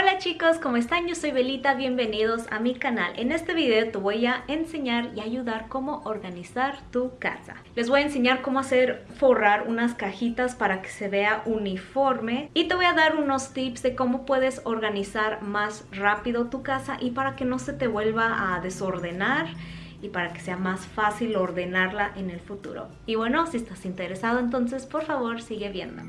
Hola chicos, ¿cómo están? Yo soy Belita, bienvenidos a mi canal. En este video te voy a enseñar y ayudar cómo organizar tu casa. Les voy a enseñar cómo hacer forrar unas cajitas para que se vea uniforme y te voy a dar unos tips de cómo puedes organizar más rápido tu casa y para que no se te vuelva a desordenar y para que sea más fácil ordenarla en el futuro. Y bueno, si estás interesado entonces por favor sigue viendo.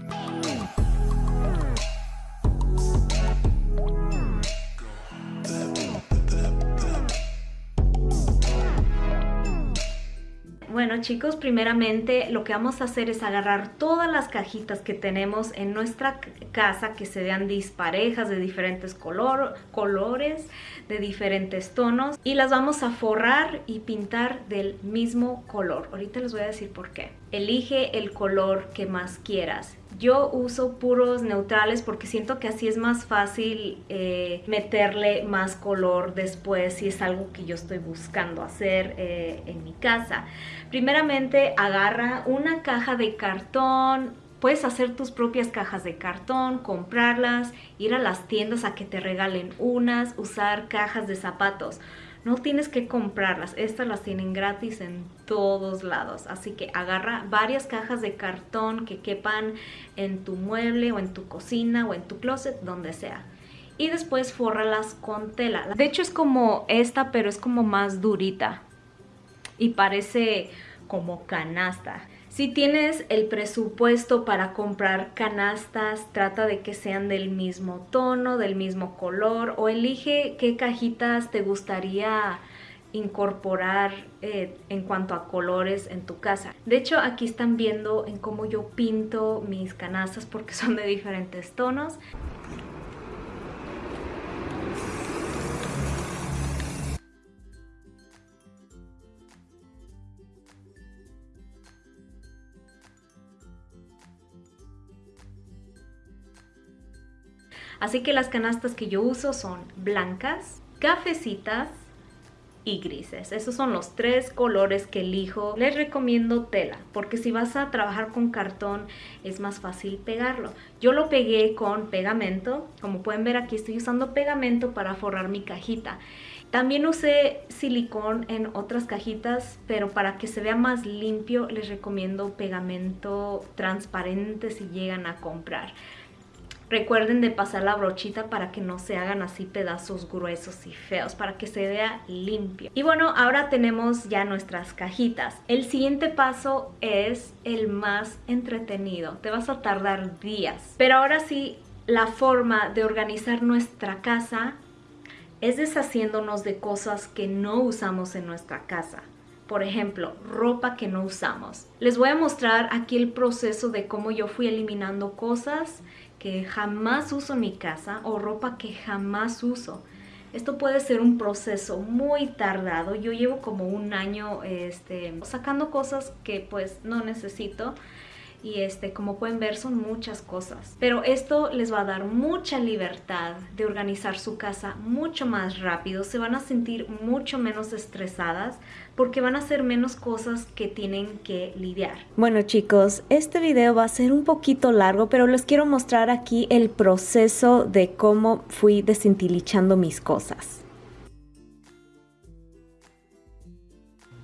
Bueno chicos, primeramente lo que vamos a hacer es agarrar todas las cajitas que tenemos en nuestra casa que se vean disparejas de diferentes color, colores, de diferentes tonos y las vamos a forrar y pintar del mismo color. Ahorita les voy a decir por qué. Elige el color que más quieras. Yo uso puros neutrales porque siento que así es más fácil eh, meterle más color después si es algo que yo estoy buscando hacer eh, en mi casa. Primeramente agarra una caja de cartón, Puedes hacer tus propias cajas de cartón, comprarlas, ir a las tiendas a que te regalen unas, usar cajas de zapatos. No tienes que comprarlas, estas las tienen gratis en todos lados. Así que agarra varias cajas de cartón que quepan en tu mueble o en tu cocina o en tu closet, donde sea. Y después fórralas con tela. De hecho es como esta, pero es como más durita. Y parece como canasta. Si tienes el presupuesto para comprar canastas, trata de que sean del mismo tono, del mismo color o elige qué cajitas te gustaría incorporar eh, en cuanto a colores en tu casa. De hecho, aquí están viendo en cómo yo pinto mis canastas porque son de diferentes tonos. Así que las canastas que yo uso son blancas, cafecitas y grises. Esos son los tres colores que elijo. Les recomiendo tela, porque si vas a trabajar con cartón es más fácil pegarlo. Yo lo pegué con pegamento. Como pueden ver aquí estoy usando pegamento para forrar mi cajita. También usé silicón en otras cajitas, pero para que se vea más limpio les recomiendo pegamento transparente si llegan a comprar. Recuerden de pasar la brochita para que no se hagan así pedazos gruesos y feos, para que se vea limpio. Y bueno, ahora tenemos ya nuestras cajitas. El siguiente paso es el más entretenido. Te vas a tardar días. Pero ahora sí, la forma de organizar nuestra casa es deshaciéndonos de cosas que no usamos en nuestra casa. Por ejemplo, ropa que no usamos. Les voy a mostrar aquí el proceso de cómo yo fui eliminando cosas que jamás uso en mi casa o ropa que jamás uso. Esto puede ser un proceso muy tardado. Yo llevo como un año este, sacando cosas que pues no necesito y este como pueden ver son muchas cosas. Pero esto les va a dar mucha libertad de organizar su casa mucho más rápido. Se van a sentir mucho menos estresadas porque van a hacer menos cosas que tienen que lidiar. Bueno chicos este video va a ser un poquito largo pero les quiero mostrar aquí el proceso de cómo fui desentilichando mis cosas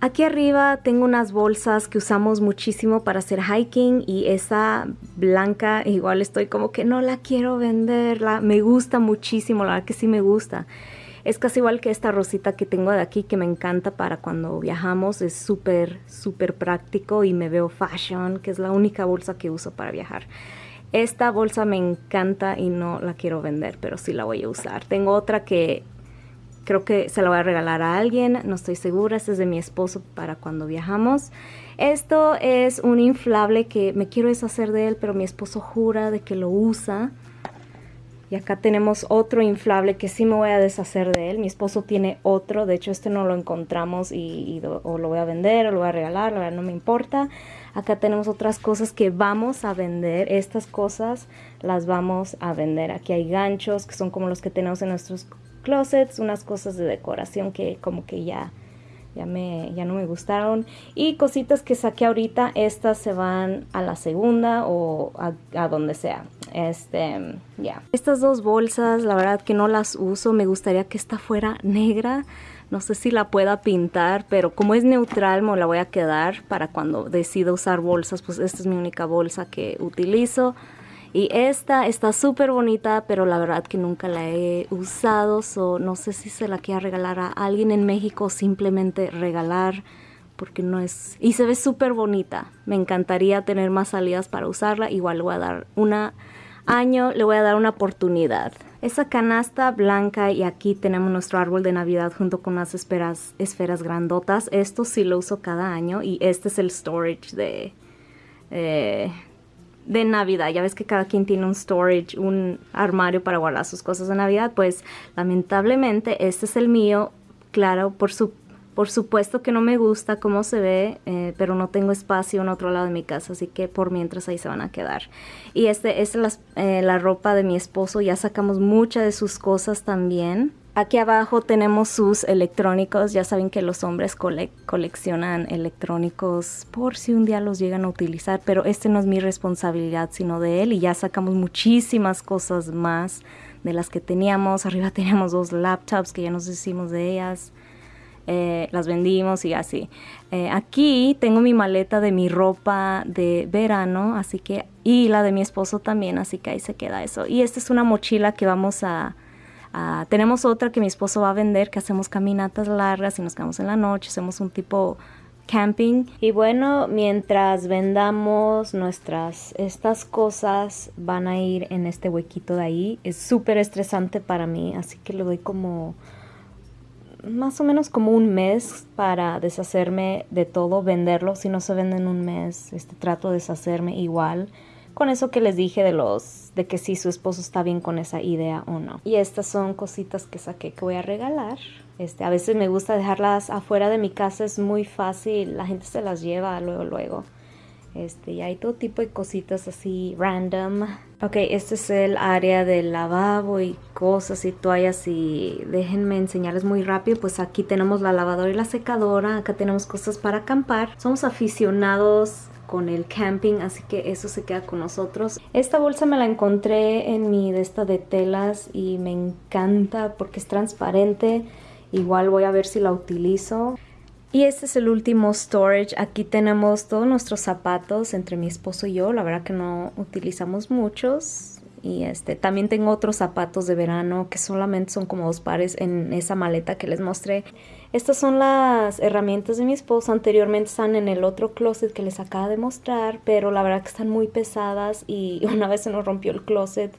Aquí arriba tengo unas bolsas que usamos muchísimo para hacer hiking y esa blanca igual estoy como que no la quiero venderla, me gusta muchísimo, la verdad que sí me gusta. Es casi igual que esta rosita que tengo de aquí que me encanta para cuando viajamos, es súper, súper práctico y me veo fashion, que es la única bolsa que uso para viajar. Esta bolsa me encanta y no la quiero vender, pero sí la voy a usar. Tengo otra que creo que se lo voy a regalar a alguien, no estoy segura, este es de mi esposo para cuando viajamos. Esto es un inflable que me quiero deshacer de él, pero mi esposo jura de que lo usa. Y acá tenemos otro inflable que sí me voy a deshacer de él. Mi esposo tiene otro, de hecho este no lo encontramos y, o lo voy a vender o lo voy a regalar, la verdad no me importa. Acá tenemos otras cosas que vamos a vender. Estas cosas las vamos a vender. Aquí hay ganchos que son como los que tenemos en nuestros closets, unas cosas de decoración que como que ya, ya, me, ya no me gustaron. Y cositas que saqué ahorita, estas se van a la segunda o a, donde sea. Este, ya. Estas dos bolsas, la verdad que no las uso. Me gustaría que esta fuera negra. No sé si la pueda pintar, pero como es neutral me la voy a quedar para cuando decida usar bolsas. Pues esta es mi única bolsa que utilizo. Y esta está súper bonita, pero la verdad que nunca la he usado. So no sé si se la quiera regalar a alguien en México simplemente regalar porque no es... Y se ve súper bonita. Me encantaría tener más salidas para usarla. Igual le voy a dar un año, le voy a dar una oportunidad. Esa canasta blanca y aquí tenemos nuestro árbol de Navidad junto con unas esferas, esferas grandotas. Esto sí lo uso cada año y este es el storage de, eh, de Navidad. Ya ves que cada quien tiene un storage, un armario para guardar sus cosas de Navidad. Pues lamentablemente este es el mío. Claro, por su por supuesto que no me gusta cómo se ve, eh, pero no tengo espacio en otro lado de mi casa, así que por mientras ahí se van a quedar. Y este es eh, la ropa de mi esposo, ya sacamos muchas de sus cosas también. Aquí abajo tenemos sus electrónicos, ya saben que los hombres coleccionan electrónicos por si un día los llegan a utilizar, pero este no es mi responsabilidad sino de él y ya sacamos muchísimas cosas más de las que teníamos. Arriba teníamos dos laptops que ya nos hicimos de ellas. Eh, las vendimos y así. Eh, aquí tengo mi maleta de mi ropa de verano, así que, y la de mi esposo también, así que ahí se queda eso. Y esta es una mochila que vamos a, tenemos otra que mi esposo va a vender, que hacemos caminatas largas y nos quedamos en la noche, hacemos un tipo camping. Y bueno, mientras vendamos nuestras, estas cosas van a ir en este huequito de ahí. Es súper estresante para mí, así que le doy como más o menos como un mes para deshacerme de todo, venderlo. Si no se vende en un mes, este, trato de deshacerme igual. Con eso que les dije de los, de que si su esposo está bien con esa idea o no. Y estas son cositas que saqué que voy a regalar. Este, a veces me gusta dejarlas afuera de mi casa, es muy fácil, la gente se las lleva luego, luego. Este, y hay todo tipo de cositas así random. Ok, este es el área del lavabo y cosas y toallas y déjenme enseñarles muy rápido. Pues aquí tenemos la lavadora y la secadora. Acá tenemos cosas para acampar. Somos aficionados con el camping, así que eso se queda con nosotros. Esta bolsa me la encontré en mi de esta de telas y me encanta porque es transparente. Igual voy a ver si la utilizo. Y este es el último storage. Aquí tenemos todos nuestros zapatos entre mi esposo y yo. La verdad que no utilizamos muchos. Y este, también tengo otros zapatos de verano que solamente son como dos pares en esa maleta que les mostré. Estas son las herramientas de mi esposo. Anteriormente están en el otro closet que les acaba de mostrar, pero la verdad que están muy pesadas y una vez se nos rompió el closet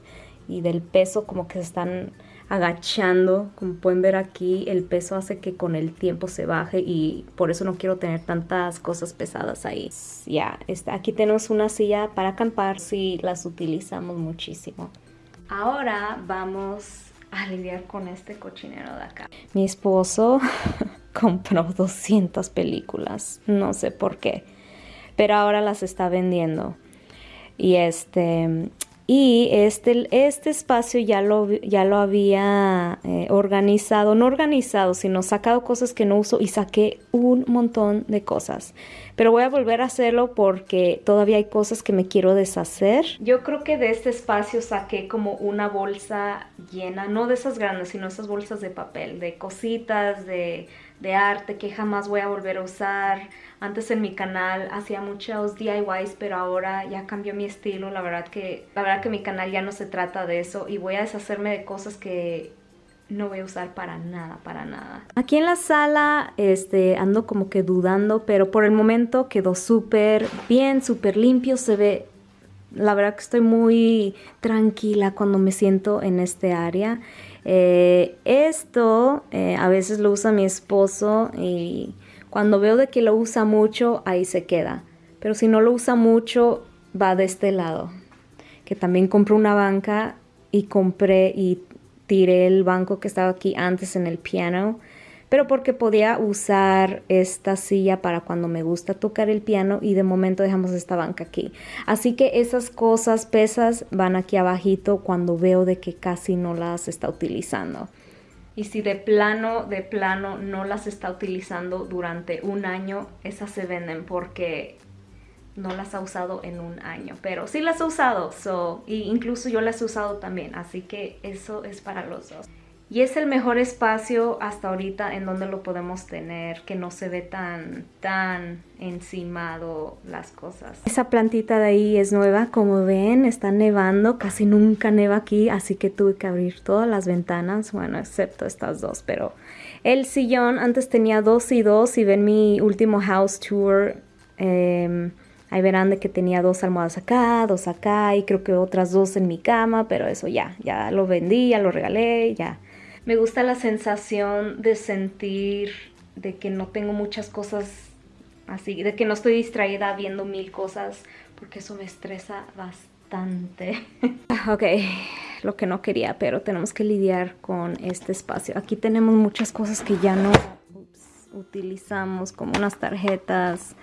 y del peso como que se están agachando. Como pueden ver aquí, el peso hace que con el tiempo se baje y por eso no quiero tener tantas cosas pesadas ahí. Ya, está aquí tenemos una silla para acampar si las utilizamos muchísimo. Ahora vamos a con este cochinero de acá. Mi esposo compró 200 películas, no sé por qué, pero ahora las está vendiendo. Y este, y este, este espacio ya lo, ya lo había eh, organizado, no organizado, sino sacado cosas que no uso y saqué un montón de cosas. Pero voy a volver a hacerlo porque todavía hay cosas que me quiero deshacer. Yo creo que de este espacio saqué como una bolsa llena, no de esas grandes, sino esas bolsas de papel, de cositas, de, de arte que jamás voy a volver a usar antes en mi canal hacía muchos DIYs, pero ahora ya cambió mi estilo. La verdad que la verdad que mi canal ya no se trata de eso y voy a deshacerme de cosas que no voy a usar para nada, para nada. Aquí en la sala este, ando como que dudando, pero por el momento quedó súper bien, súper limpio, se ve... La verdad que estoy muy tranquila cuando me siento en este área. Eh, esto eh, a veces lo usa mi esposo y cuando veo de que lo usa mucho, ahí se queda. Pero si no lo usa mucho, va de este lado. Que también compré una banca y compré y tiré el banco que estaba aquí antes en el piano. Pero porque podía usar esta silla para cuando me gusta tocar el piano y de momento dejamos esta banca aquí. Así que esas cosas, pesas, van aquí abajito cuando veo de que casi no las está utilizando y si de plano, de plano no las está utilizando durante un año, esas se venden porque no las ha usado en un año, pero sí las ha usado, so, y incluso yo las he usado también, así que eso es para los dos. Y es el mejor espacio hasta ahorita en donde lo podemos tener, que no se ve tan, tan encimado las cosas. Esa plantita de ahí es nueva, como ven, está nevando, casi nunca neva aquí, así que tuve que abrir todas las ventanas, bueno, excepto estas dos, pero el sillón antes tenía dos y dos, y ven mi último house tour, eh, Ahí verán de que tenía dos almohadas acá, dos acá y creo que otras dos en mi cama, pero eso ya, ya lo vendí, ya lo regalé, ya. Me gusta la sensación de sentir de que no tengo muchas cosas así, de que no estoy distraída viendo mil cosas, porque eso me estresa bastante. ok, lo que no quería, pero tenemos que lidiar con este espacio. Aquí tenemos muchas cosas que ya no utilizamos, como unas tarjetas,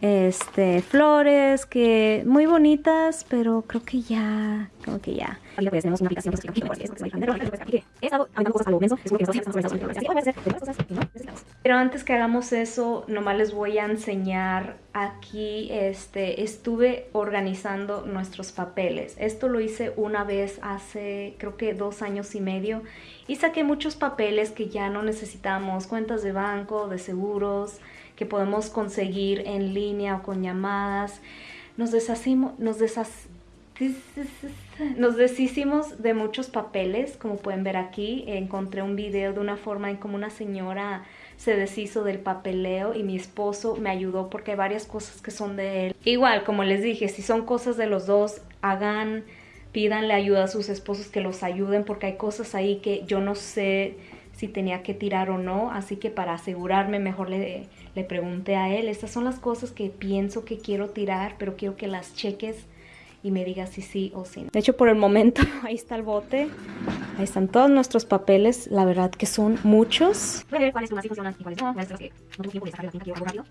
este, flores que muy bonitas, pero creo que ya, como que ya. tenemos una aplicación pero antes que hagamos eso, nomás les voy a enseñar aquí, este, estuve organizando nuestros papeles. Esto lo hice una vez hace, creo que dos años y medio, y saqué muchos papeles que ya no necesitamos, cuentas de banco, de seguros, que podemos conseguir en línea o con llamadas. Nos deshacimos, nos nos deshicimos de muchos papeles, como pueden ver aquí. Encontré un video de una forma en como una señora se deshizo del papeleo y mi esposo me ayudó porque hay varias cosas que son de él. Igual, como les dije, si son cosas de los dos, hagan, pídanle ayuda a sus esposos que los ayuden porque hay cosas ahí que yo no sé si tenía que tirar o no, así que para asegurarme mejor le, le pregunté a él, estas son las cosas que pienso que quiero tirar, pero quiero que las cheques y me digas si sí o si no. De hecho, por el momento, ahí está el bote, ahí están todos nuestros papeles, la verdad que son muchos. Cuáles funcionan y cuáles no, que no sacar la rápido.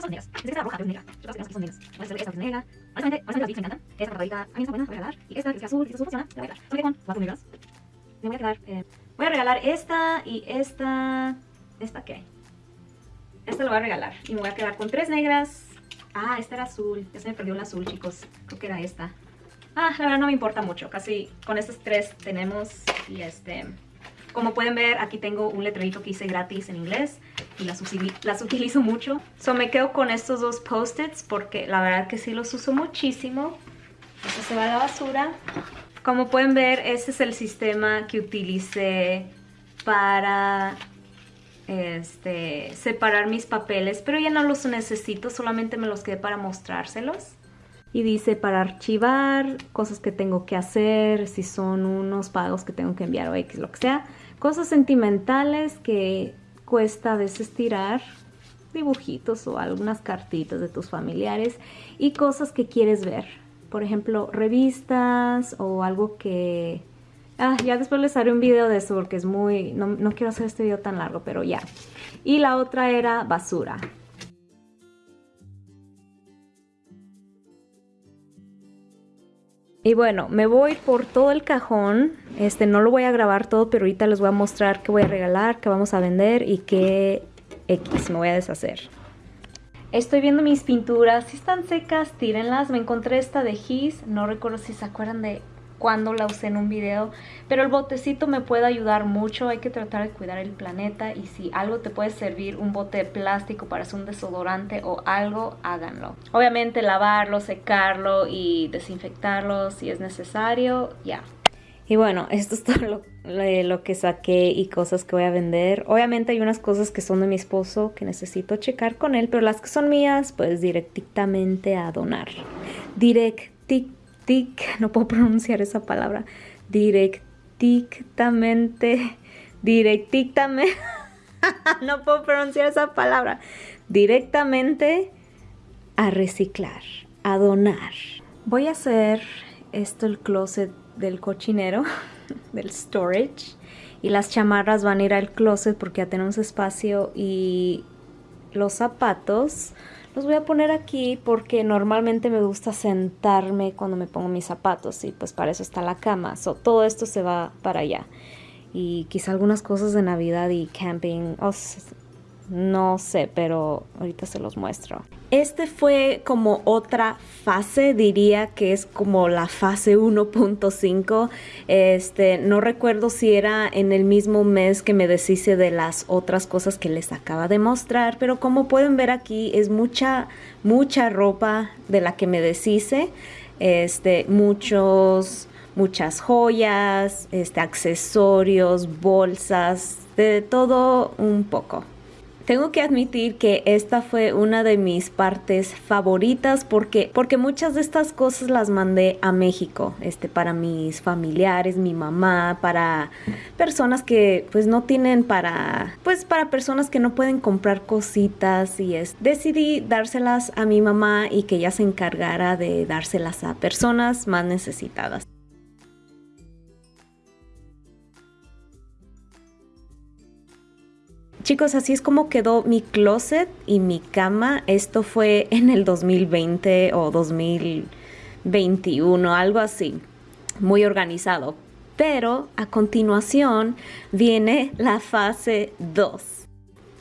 Son negras, es roja, negra, son negras, es negra, esta que es eh, Voy a regalar esta y esta... ¿Esta qué? Esta lo voy a regalar. Y me voy a quedar con tres negras. Ah, esta era azul. Ya se me perdió el azul, chicos. Creo que era esta. Ah, la verdad no me importa mucho. Casi con estas tres tenemos. Y este... Como pueden ver, aquí tengo un letrerito que hice gratis en inglés. Y las, las utilizo mucho. So me quedo con estos dos post-its porque la verdad que sí los uso muchísimo. Esto se va a la basura. Como pueden ver, este es el sistema que utilicé para este, separar mis papeles, pero ya no los necesito, solamente me los quedé para mostrárselos. Y dice para archivar, cosas que tengo que hacer, si son unos pagos que tengo que enviar o X, lo que sea. Cosas sentimentales que cuesta a veces tirar, dibujitos o algunas cartitas de tus familiares y cosas que quieres ver por ejemplo, revistas o algo que... Ah, ya después les haré un video de eso porque es muy... No, no quiero hacer este video tan largo, pero ya. Y la otra era basura. Y bueno, me voy por todo el cajón. Este, no lo voy a grabar todo, pero ahorita les voy a mostrar qué voy a regalar, qué vamos a vender y qué X me voy a deshacer. Estoy viendo mis pinturas, si están secas, tírenlas. Me encontré esta de His, no recuerdo si se acuerdan de cuándo la usé en un video, pero el botecito me puede ayudar mucho, hay que tratar de cuidar el planeta y si algo te puede servir, un bote de plástico para hacer un desodorante o algo, háganlo. Obviamente lavarlo, secarlo y desinfectarlo si es necesario, ya. Y bueno, esto es todo lo, que saqué y cosas que voy a vender. Obviamente hay unas cosas que son de mi esposo que necesito checar con él, pero las que son mías, pues directamente a donar. Directic, no puedo pronunciar esa palabra. Directamente, directamente, no puedo pronunciar esa palabra. Directamente a reciclar, a donar. Voy a hacer esto el closet del cochinero, del storage. Y las chamarras van a ir al closet porque ya tenemos espacio y los zapatos los voy a poner aquí porque normalmente me gusta sentarme cuando me pongo mis zapatos y pues para eso está la cama. So, todo esto se va para allá. Y quizá algunas cosas de Navidad y camping. No sé, pero ahorita se los muestro. Este fue como otra fase, diría que es como la fase 1.5. Este, no recuerdo si era en el mismo mes que me deshice de las otras cosas que les acaba de mostrar, pero como pueden ver aquí es mucha mucha ropa de la que me deshice. Este, muchos muchas joyas, este, accesorios, bolsas, de todo un poco. Tengo que admitir que esta fue una de mis partes favoritas porque, porque muchas de estas cosas las mandé a México, este, para mis familiares, mi mamá, para personas que pues no tienen para, pues para personas que no pueden comprar cositas y es, decidí dárselas a mi mamá y que ella se encargara de dárselas a personas más necesitadas. Chicos, así es como quedó mi closet y mi cama. Esto fue en el 2020 o 2021, algo así. Muy organizado. Pero a continuación viene la fase 2.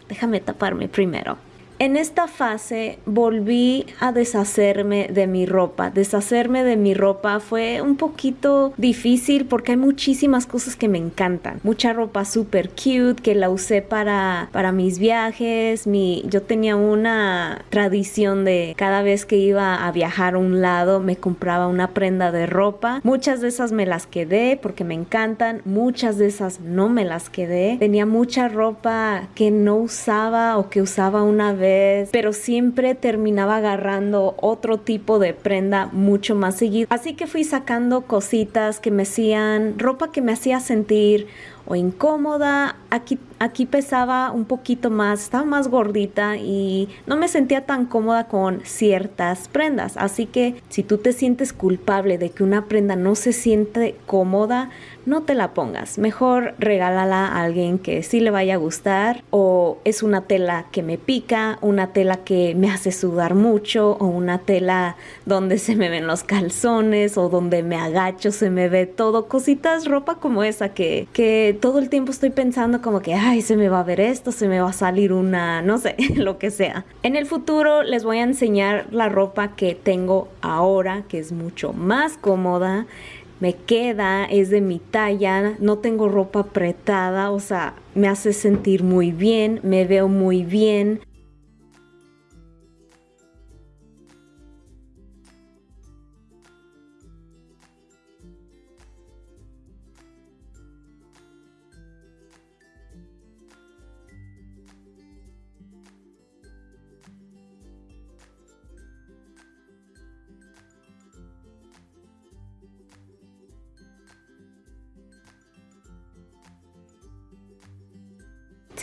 Déjame taparme primero. En esta fase volví a deshacerme de mi ropa. Deshacerme de mi ropa fue un poquito difícil porque hay muchísimas cosas que me encantan. Mucha ropa super cute que la usé para, para mis viajes. Mi, yo tenía una tradición de cada vez que iba a viajar a un lado me compraba una prenda de ropa. Muchas de esas me las quedé porque me encantan. Muchas de esas no me las quedé. Tenía mucha ropa que no usaba o que usaba una vez pero siempre terminaba agarrando otro tipo de prenda mucho más seguido. Así que fui sacando cositas que me hacían, ropa que me hacía sentir o incómoda. Aquí, aquí pesaba un poquito más, estaba más gordita y no me sentía tan cómoda con ciertas prendas. Así que si tú te sientes culpable de que una prenda no se siente cómoda, no te la pongas. Mejor regálala a alguien que sí le vaya a gustar o es una tela que me pica, una tela que me hace sudar mucho o una tela donde se me ven los calzones o donde me agacho, se me ve todo. Cositas, ropa como esa que, que todo el tiempo estoy pensando como que, ay, se me va a ver esto, se me va a salir una, no sé, lo que sea. En el futuro les voy a enseñar la ropa que tengo ahora, que es mucho más cómoda me queda, es de mi talla, no tengo ropa apretada, o sea, me hace sentir muy bien, me veo muy bien.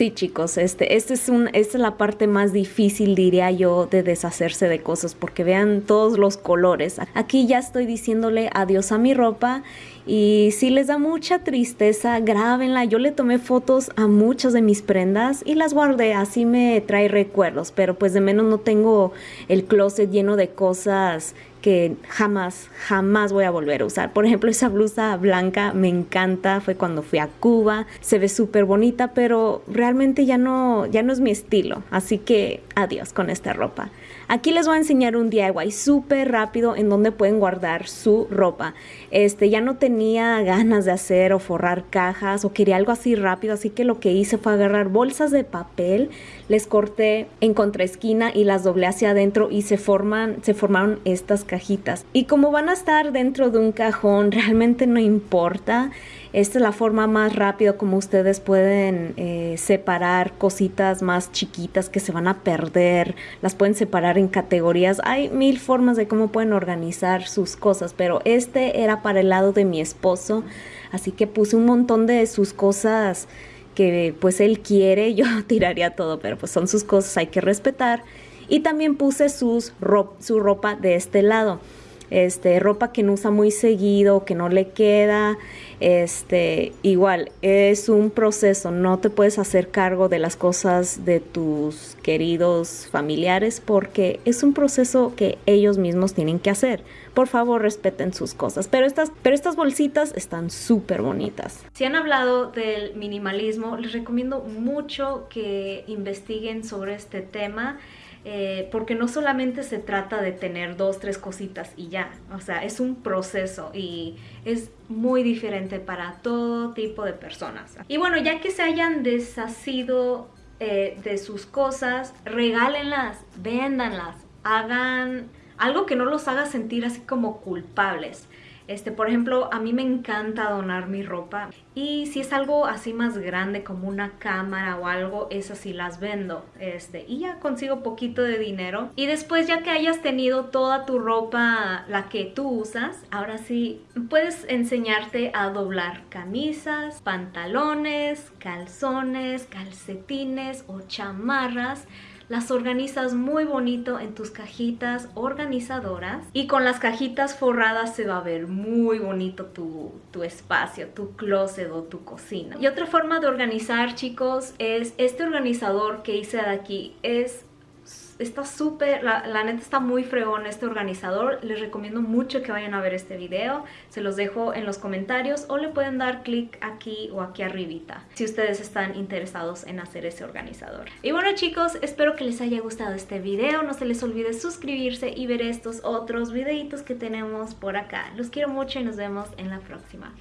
Sí, chicos, este, este es un, esta es la parte más difícil, diría yo, de deshacerse de cosas, porque vean todos los colores. Aquí ya estoy diciéndole adiós a mi ropa y si les da mucha tristeza, grábenla. Yo le tomé fotos a muchas de mis prendas y las guardé, así me trae recuerdos, pero pues de menos no tengo el closet lleno de cosas que jamás, jamás voy a volver a usar. Por ejemplo, esa blusa blanca me encanta, fue cuando fui a Cuba, se ve súper bonita, pero realmente ya no, ya no es mi estilo, así que adiós con esta ropa. Aquí les voy a enseñar un DIY súper rápido en donde pueden guardar su ropa. Este, ya no tenía ganas de hacer o forrar cajas o quería algo así rápido, así que lo que hice fue agarrar bolsas de papel, les corté en contraesquina y las doblé hacia adentro y se forman, se formaron estas cajitas. Y como van a estar dentro de un cajón, realmente no importa. Esta es la forma más rápida como ustedes pueden eh, separar cositas más chiquitas que se van a perder. Las pueden separar en categorías. Hay mil formas de cómo pueden organizar sus cosas, pero este era para el lado de mi esposo. Así que puse un montón de sus cosas que pues él quiere. Yo tiraría todo, pero pues son sus cosas, hay que respetar. Y también puse sus su ropa de este lado. Este, ropa que no usa muy seguido, que no le queda, este, igual, es un proceso, no te puedes hacer cargo de las cosas de tus queridos familiares porque es un proceso que ellos mismos tienen que hacer. Por favor, respeten sus cosas. Pero estas, pero estas bolsitas están súper bonitas. Si han hablado del minimalismo, les recomiendo mucho que investiguen sobre este tema. Eh, porque no solamente se trata de tener dos, tres cositas y ya, o sea, es un proceso y es muy diferente para todo tipo de personas. Y bueno, ya que se hayan deshacido eh, de sus cosas, regálenlas, véndanlas, hagan algo que no los haga sentir así como culpables. Este, por ejemplo, a mí me encanta donar mi ropa y si es algo así más grande como una cámara o algo, esas sí las vendo. Este, y ya consigo poquito de dinero. Y después ya que hayas tenido toda tu ropa, la que tú usas, ahora sí puedes enseñarte a doblar camisas, pantalones, calzones, calcetines o chamarras las organizas muy bonito en tus cajitas organizadoras y con las cajitas forradas se va a ver muy bonito tu, tu espacio, tu closet o tu cocina. Y otra forma de organizar chicos es este organizador que hice de aquí es está súper, la, neta está muy fregón este organizador. Les recomiendo mucho que vayan a ver este video. Se los dejo en los comentarios o le pueden dar clic aquí o aquí arribita si ustedes están interesados en hacer ese organizador. Y bueno chicos, espero que les haya gustado este video. No se les olvide suscribirse y ver estos otros videitos que tenemos por acá. Los quiero mucho y nos vemos en la próxima.